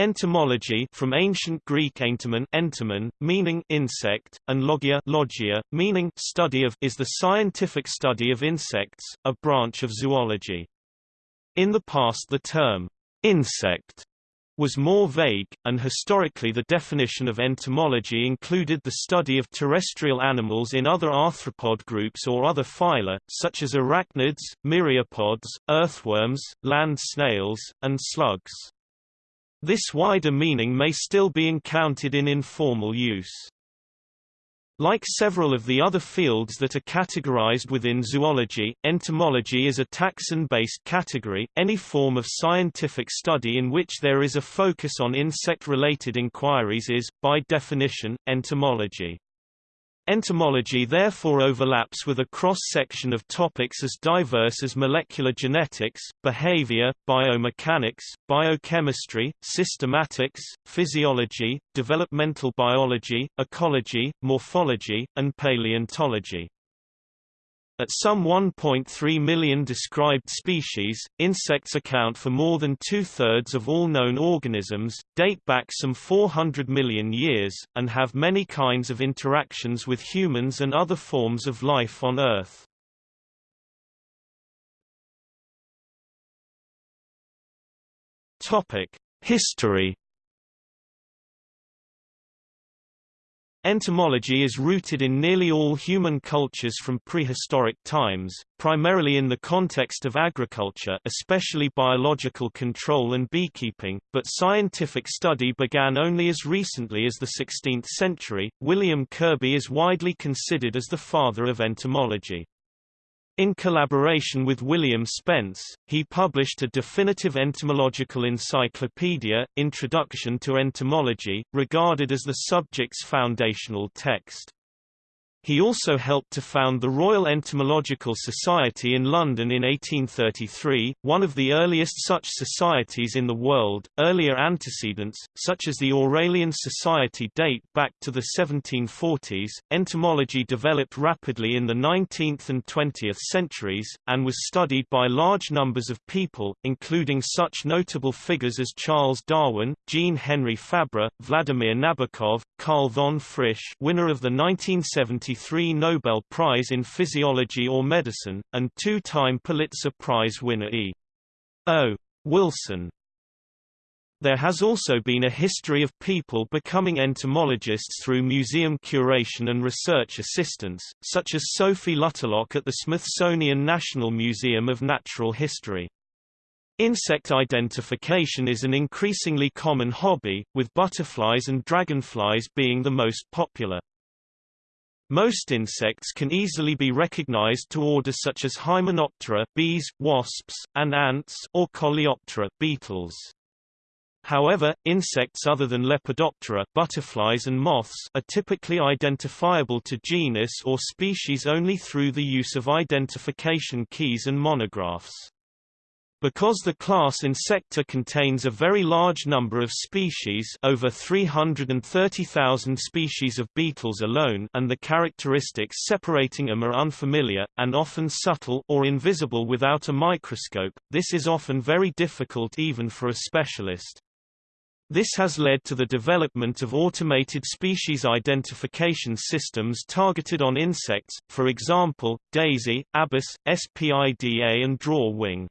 Entomology from ancient Greek entomon, entomon meaning insect, and logia, logia meaning study of is the scientific study of insects, a branch of zoology. In the past the term insect was more vague, and historically the definition of entomology included the study of terrestrial animals in other arthropod groups or other phyla, such as arachnids, myriapods, earthworms, land snails, and slugs. This wider meaning may still be encountered in informal use. Like several of the other fields that are categorized within zoology, entomology is a taxon-based category, any form of scientific study in which there is a focus on insect-related inquiries is, by definition, entomology. Entomology therefore overlaps with a cross-section of topics as diverse as molecular genetics, behavior, biomechanics, biochemistry, systematics, physiology, developmental biology, ecology, morphology, and paleontology. At some 1.3 million described species, insects account for more than two-thirds of all known organisms, date back some 400 million years, and have many kinds of interactions with humans and other forms of life on Earth. History Entomology is rooted in nearly all human cultures from prehistoric times, primarily in the context of agriculture especially biological control and beekeeping, but scientific study began only as recently as the 16th century. William Kirby is widely considered as the father of entomology. In collaboration with William Spence, he published a definitive entomological encyclopedia, Introduction to Entomology, regarded as the subject's foundational text. He also helped to found the Royal Entomological Society in London in 1833, one of the earliest such societies in the world. Earlier antecedents, such as the Aurelian Society, date back to the 1740s. Entomology developed rapidly in the 19th and 20th centuries, and was studied by large numbers of people, including such notable figures as Charles Darwin, Jean Henri Fabre, Vladimir Nabokov, Karl von Frisch, winner of the 1970 1993 Nobel Prize in Physiology or Medicine, and two-time Pulitzer Prize winner E. O. Wilson. There has also been a history of people becoming entomologists through museum curation and research assistance, such as Sophie Lutterlough at the Smithsonian National Museum of Natural History. Insect identification is an increasingly common hobby, with butterflies and dragonflies being the most popular. Most insects can easily be recognized to orders such as Hymenoptera bees, wasps, and ants or Coleoptera beetles. However, insects other than Lepidoptera butterflies and moths are typically identifiable to genus or species only through the use of identification keys and monographs. Because the class Insecta contains a very large number of species over 330,000 species of beetles alone and the characteristics separating them are unfamiliar, and often subtle or invisible without a microscope, this is often very difficult even for a specialist. This has led to the development of automated species identification systems targeted on insects, for example, DAISY, ABIS, SPIDA and DrawWing.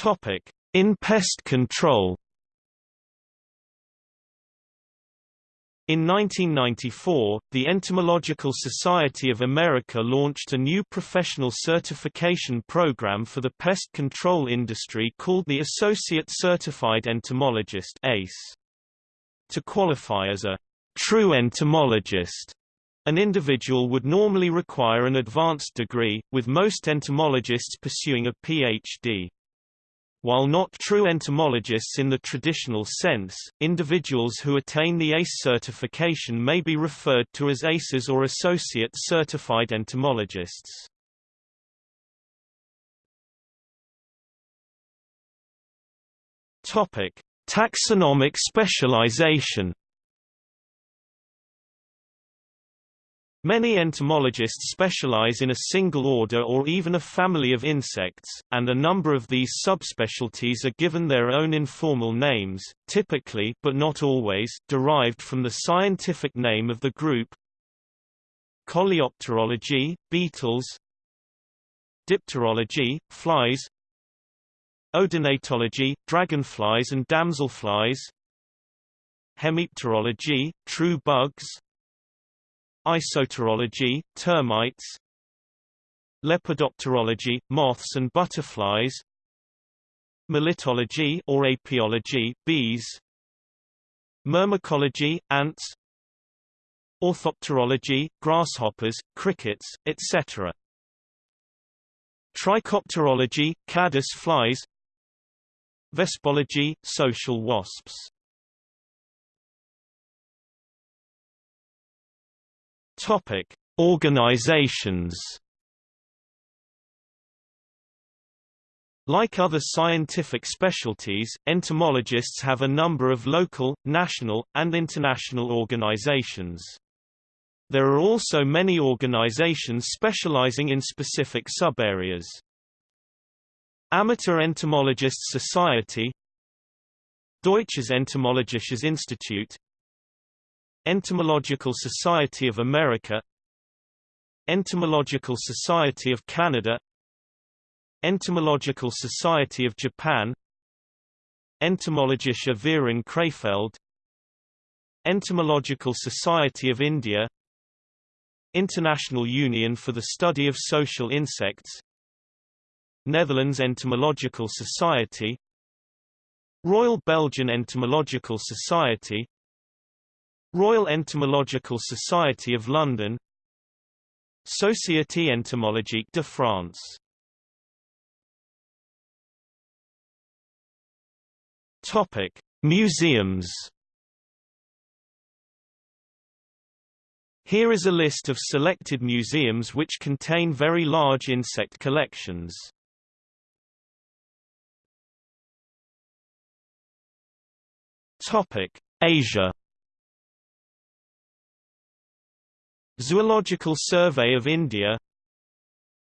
Topic: In pest control. In 1994, the Entomological Society of America launched a new professional certification program for the pest control industry called the Associate Certified Entomologist ACE. To qualify as a true entomologist, an individual would normally require an advanced degree, with most entomologists pursuing a Ph.D. While not true entomologists in the traditional sense, individuals who attain the ACE certification may be referred to as ACEs or Associate Certified Entomologists. Topic: Taxonomic specialization Many entomologists specialize in a single order or even a family of insects, and a number of these subspecialties are given their own informal names, typically but not always derived from the scientific name of the group. Coleopterology, beetles. Dipterology, flies. Odonatology, dragonflies and damselflies. Hemipterology, true bugs Isopterology, termites. Lepidopterology, moths and butterflies. Melittology or apiology, bees. Myrmecology, ants. Orthopterology, grasshoppers, crickets, etc. Trichopterology, caddis flies. Vespology, social wasps Topic: Organizations. Like other scientific specialties, entomologists have a number of local, national, and international organizations. There are also many organizations specializing in specific subareas. Amateur Entomologists Society Deutsches Entomologisches Institut Entomological Society of America. Entomological Society of Canada. Entomological Society of Japan. Entomologische Verein Krefeld. Entomological Society of India. International Union for the Study of Social Insects. Netherlands Entomological Society. Royal Belgian Entomological Society Royal Entomological Society of London Société Entomologique de France Topic: Museums. Here is a list of selected museums which contain very large insect collections. Topic: Asia. Zoological Survey of India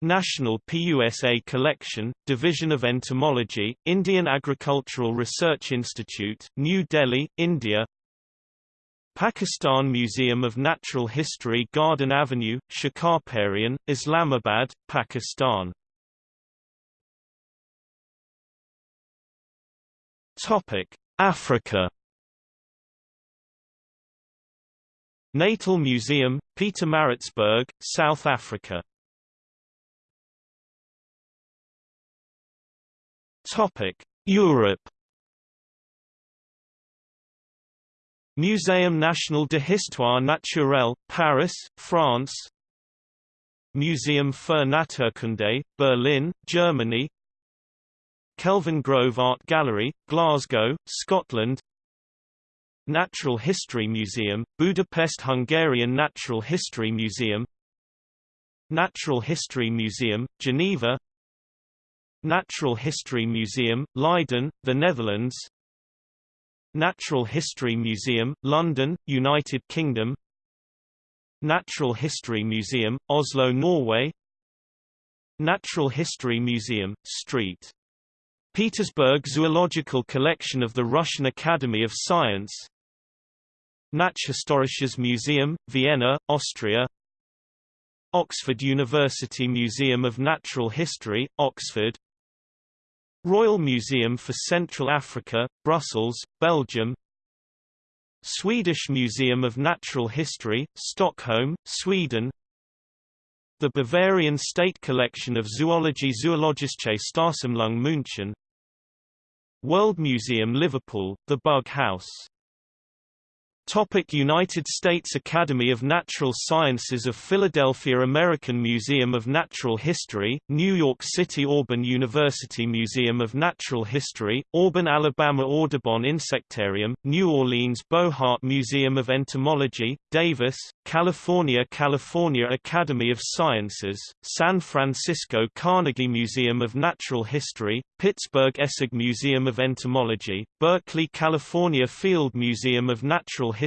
National PUSA Collection, Division of Entomology, Indian Agricultural Research Institute, New Delhi, India Pakistan Museum of Natural History Garden Avenue, Shakarparian, Islamabad, Pakistan Africa Natal Museum, Pietermaritzburg, South Africa. Topic: Europe. Muséum National de Histoire Naturelle, Paris, France. Museum für Naturkunde, Berlin, Germany. Kelvingrove Art Gallery, Glasgow, Scotland. Natural History Museum, Budapest Hungarian Natural History Museum Natural History Museum, Geneva Natural History Museum, Leiden, the Netherlands Natural History Museum, London, United Kingdom Natural History Museum, Oslo, Norway Natural History Museum, St. Petersburg Zoological Collection of the Russian Academy of Science Naturhistorisches Museum, Vienna, Austria Oxford University Museum of Natural History, Oxford Royal Museum for Central Africa, Brussels, Belgium Swedish Museum of Natural History, Stockholm, Sweden The Bavarian State Collection of Zoology Zoologische Staatssammlung München World Museum Liverpool, The Bug House Topic United States Academy of Natural Sciences of Philadelphia American Museum of Natural History, New York City Auburn University Museum of Natural History, Auburn Alabama Audubon Insectarium, New Orleans Bohart Museum of Entomology, Davis, California California Academy of Sciences, San Francisco Carnegie Museum of Natural History, Pittsburgh Essig Museum of Entomology, Berkeley California Field Museum of Natural History,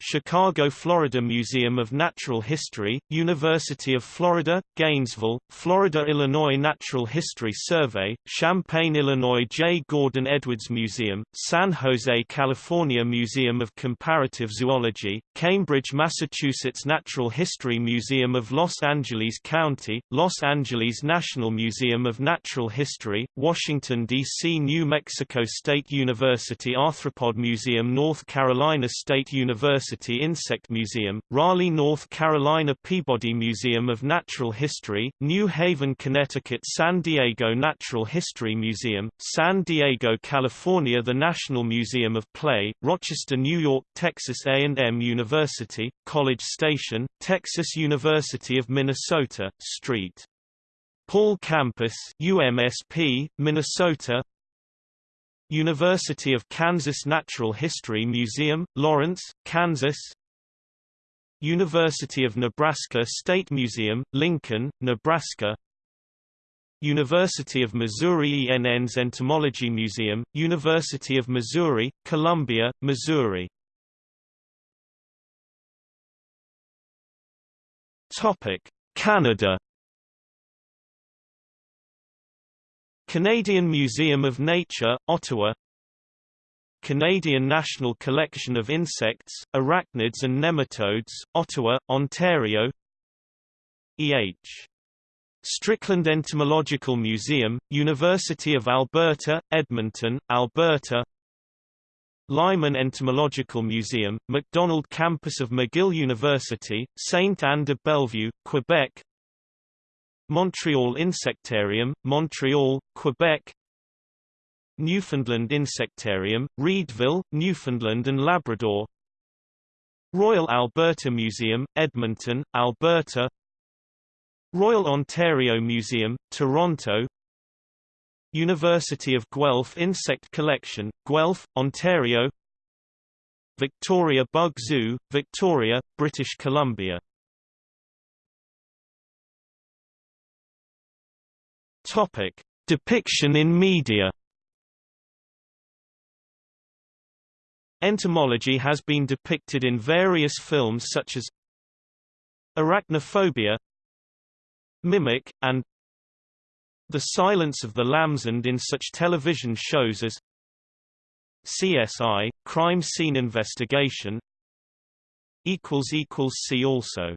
Chicago Florida Museum of Natural History, University of Florida, Gainesville, Florida-Illinois Natural History Survey, Champaign Illinois J. Gordon Edwards Museum, San Jose California Museum of Comparative Zoology, Cambridge Massachusetts Natural History Museum of Los Angeles County, Los Angeles National Museum of Natural History, Washington, D.C. New Mexico State University Arthropod Museum North Carolina State University Insect Museum, Raleigh North Carolina Peabody Museum of Natural History, New Haven Connecticut San Diego Natural History Museum, San Diego California The National Museum of Play, Rochester New York Texas A&M University, College Station, Texas University of Minnesota, St. Paul Campus UMSP, Minnesota University of Kansas Natural History Museum, Lawrence, Kansas University of Nebraska State Museum, Lincoln, Nebraska University of Missouri Enns Entomology Museum, University of Missouri, Columbia, Missouri Canada Canadian Museum of Nature, Ottawa. Canadian National Collection of Insects, Arachnids and Nematodes, Ottawa, Ontario. E.H. Strickland Entomological Museum, University of Alberta, Edmonton, Alberta. Lyman Entomological Museum, MacDonald Campus of McGill University, Saint Anne de Bellevue, Quebec Montreal Insectarium, Montreal, Quebec Newfoundland Insectarium, Reidville, Newfoundland and Labrador Royal Alberta Museum, Edmonton, Alberta Royal Ontario Museum, Toronto University of Guelph Insect Collection, Guelph, Ontario Victoria Bug Zoo, Victoria, British Columbia Topic: Depiction in media. Entomology has been depicted in various films such as Arachnophobia, Mimic, and The Silence of the Lambs and in such television shows as CSI, Crime Scene Investigation See also